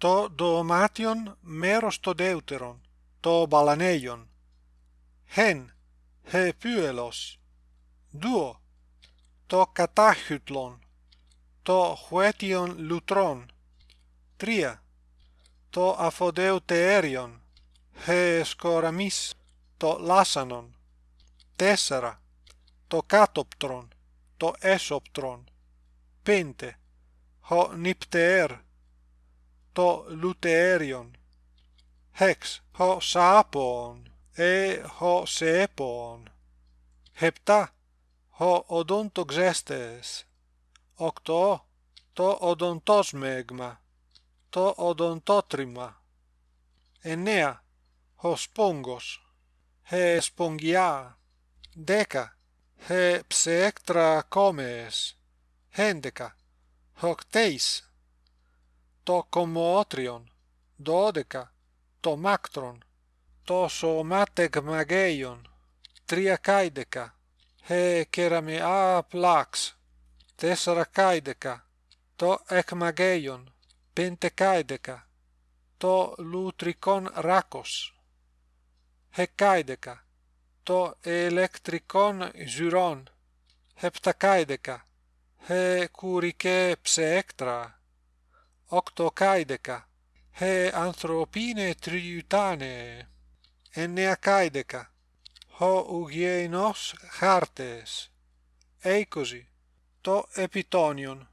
το δωμάτιον μέρος το deuteron, το μπαλανέιον. Χεν, he pyelos. Duo, το κατάχυτλον, το χουέτιον λουτρόν. Τρία, το αφοδεουτεριον, he σκοραμίς, το λάσανον. Τέσσερα, το κάτοπτρον, το έσοπτρον. Πέντε, ho nipter, to luterion. Hex ho sapon e ho sepon. Hepta ho odontoxestes. Octo to odontosmegma to odontotrima. Enea ho spongos he spongia. Deca he pseectra comes. Hendeca hocteis. το κομμότριον, δώδεκα, το μάκτρον, το σωμάτεγμαγέιον, τρία καίδεκα, ε κεραμιά πλάξ, τέσσερα καίδεκα, το εκμαγέιον, πέντε καίδεκα, το λουτρικόν ράκος, εκάιδεκα, το ηλεκτρικόν ζυρόν, επτακάιδεκα, ε κουρικέ ψεέκτρα, octocaideca he anthropine triutane. Enneacaideca ho ugienos hartes. Eikosi to epitonion.